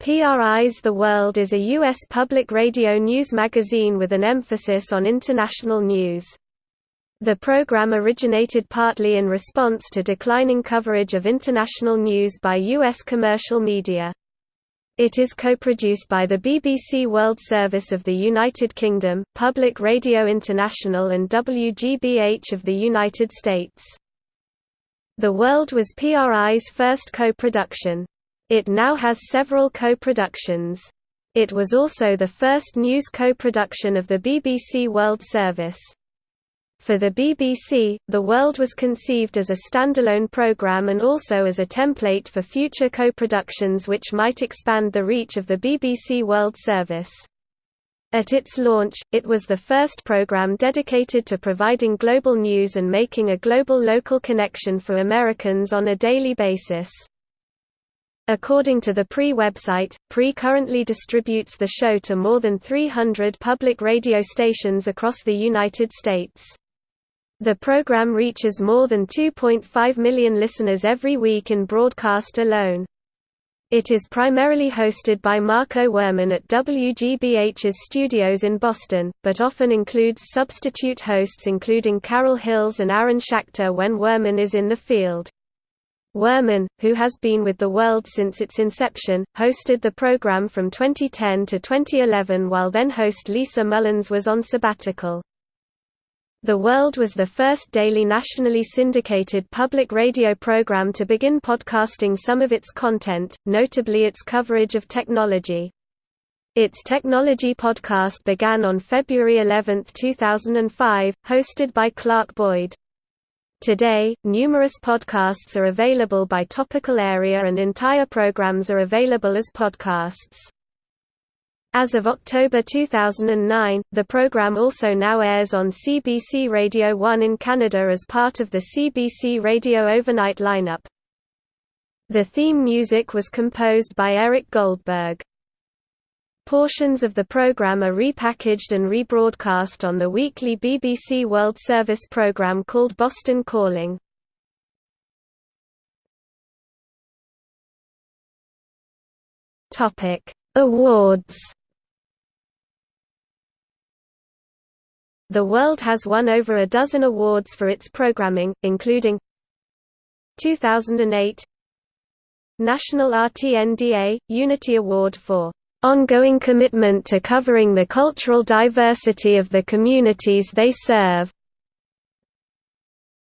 PRI's The World is a U.S. public radio news magazine with an emphasis on international news. The program originated partly in response to declining coverage of international news by U.S. commercial media. It is co-produced by the BBC World Service of the United Kingdom, Public Radio International and WGBH of the United States. The World was PRI's first co-production. It now has several co-productions. It was also the first news co-production of the BBC World Service. For the BBC, The World was conceived as a standalone programme and also as a template for future co-productions which might expand the reach of the BBC World Service. At its launch, it was the first program dedicated to providing global news and making a global local connection for Americans on a daily basis. According to the PRI website, PRI currently distributes the show to more than 300 public radio stations across the United States. The program reaches more than 2.5 million listeners every week in broadcast alone. It is primarily hosted by Marco Werman at WGBH's studios in Boston, but often includes substitute hosts including Carol Hills and Aaron Schachter when Werman is in the field. Werman, who has been with The World since its inception, hosted the program from 2010 to 2011 while then-host Lisa Mullins was on sabbatical. The World was the first daily nationally syndicated public radio program to begin podcasting some of its content, notably its coverage of technology. Its technology podcast began on February 11, 2005, hosted by Clark Boyd. Today, numerous podcasts are available by topical area and entire programs are available as podcasts. As of October 2009, the program also now airs on CBC Radio 1 in Canada as part of the CBC Radio Overnight lineup. The theme music was composed by Eric Goldberg. Portions of the program are repackaged and rebroadcast on the weekly BBC World Service program called Boston Calling. Topic: Awards. The World has won over a dozen awards for its programming, including 2008 National RTNDA Unity Award for ongoing commitment to covering the cultural diversity of the communities they serve.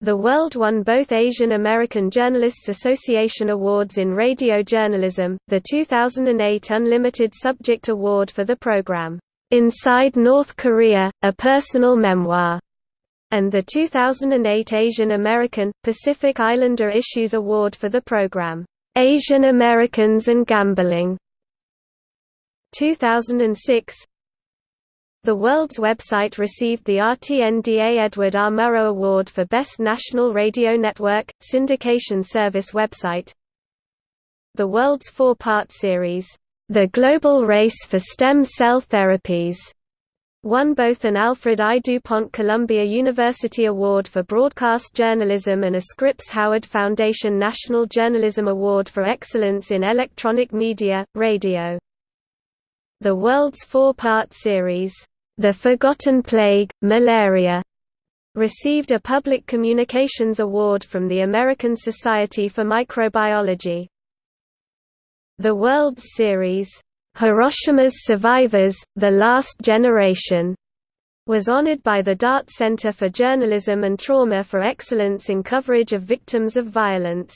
The World won both Asian American Journalists Association Awards in radio journalism, the 2008 Unlimited Subject Award for the program, "'Inside North Korea, A Personal Memoir' and the 2008 Asian American, Pacific Islander Issues Award for the program, "'Asian Americans and Gambling' 2006 The World's website received the RTNDA Edward R. Murrow Award for Best National Radio Network, Syndication Service website The World's four-part series, The Global Race for Stem Cell Therapies, won both an Alfred I. DuPont Columbia University Award for Broadcast Journalism and a Scripps Howard Foundation National Journalism Award for Excellence in Electronic Media, Radio. The world's four-part series, The Forgotten Plague, Malaria, received a Public Communications Award from the American Society for Microbiology. The World's series, Hiroshima's Survivors, The Last Generation, was honored by the Dart Center for Journalism and Trauma for excellence in coverage of victims of violence.